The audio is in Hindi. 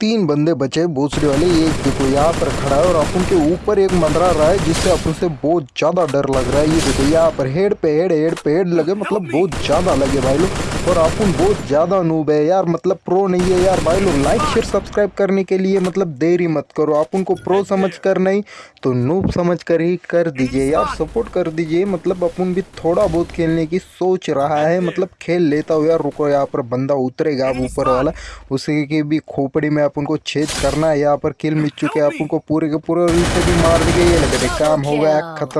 तीन बंदे बचे बोसरे वाले। एक देखो, यहाँ पर खड़ा है और अपन के ऊपर एक मंदरा रहा है, जिससे अपन से बहुत ज़्यादा डर लग रहा है। ये देखो, यहाँ पर हेड पे हेड हेड पे हेड लगे मतलब बहुत ज़्यादा लगे भाई लोग। और अपन बहुत ज़्यादा नूब है। यार मतलब प्रो नहीं है। यार भाई लोग लाइक शेयर सब्सक्राइब करने के लिए मतलब देरी मत करो। आप उनको प्रो समझ कर नहीं तो नूब समझ कर ही कर दीजिए। यार सपोर्ट कर दीजिए। मतलब अपन भी थोड़ा बहुत खेलने की सोच रहा है। मतलब खेल लेता हूँ। यार रुको यहाँ पर बंदा उतरेगा अब ऊपर वाला। उसी की भी खोपड़ी में अपन को छेद करना है। यहाँ पर किल मिल चुके हैं। अपन को पूरे के पूरे से भी मार दिए ये लगे काम हो गया खत्म